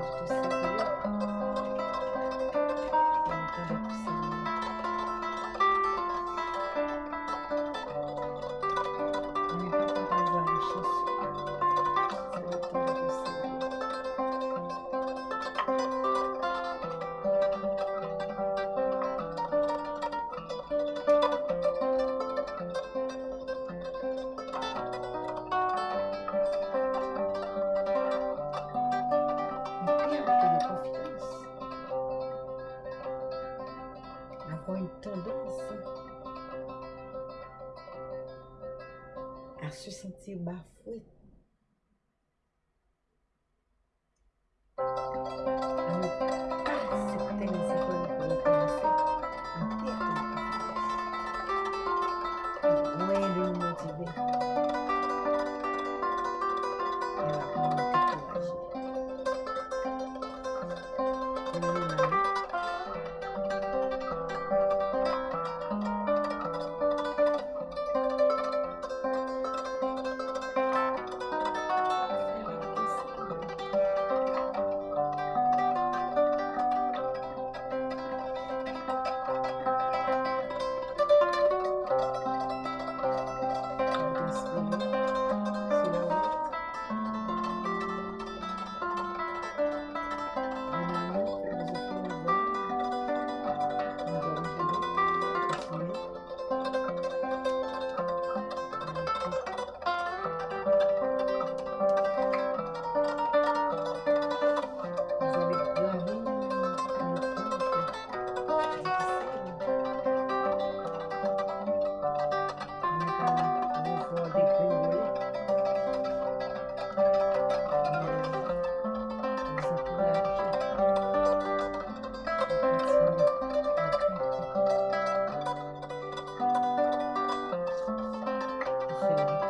to say. se bafou Ne